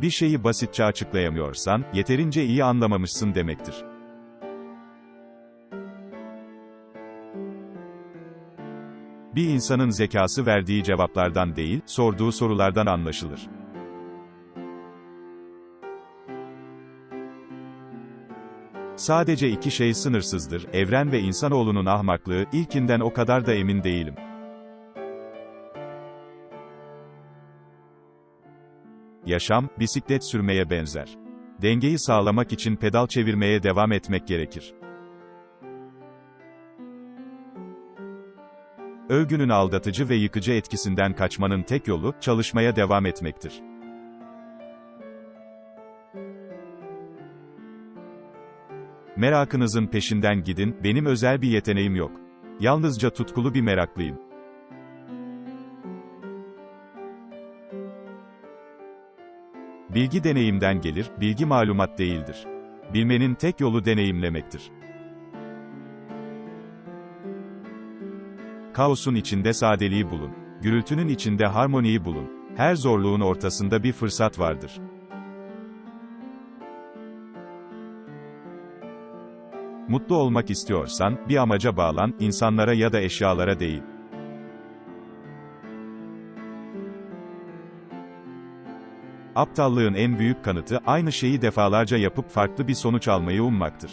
Bir şeyi basitçe açıklayamıyorsan, yeterince iyi anlamamışsın demektir. Bir insanın zekası verdiği cevaplardan değil, sorduğu sorulardan anlaşılır. Sadece iki şey sınırsızdır, evren ve insanoğlunun ahmaklığı, ilkinden o kadar da emin değilim. Yaşam, bisiklet sürmeye benzer. Dengeyi sağlamak için pedal çevirmeye devam etmek gerekir. Övgünün aldatıcı ve yıkıcı etkisinden kaçmanın tek yolu, çalışmaya devam etmektir. Merakınızın peşinden gidin, benim özel bir yeteneğim yok. Yalnızca tutkulu bir meraklıyım. Bilgi deneyimden gelir, bilgi malumat değildir. Bilmenin tek yolu deneyimlemektir. Kaosun içinde sadeliği bulun. Gürültünün içinde harmoniyi bulun. Her zorluğun ortasında bir fırsat vardır. Mutlu olmak istiyorsan, bir amaca bağlan, insanlara ya da eşyalara değil. Aptallığın en büyük kanıtı, aynı şeyi defalarca yapıp farklı bir sonuç almayı ummaktır.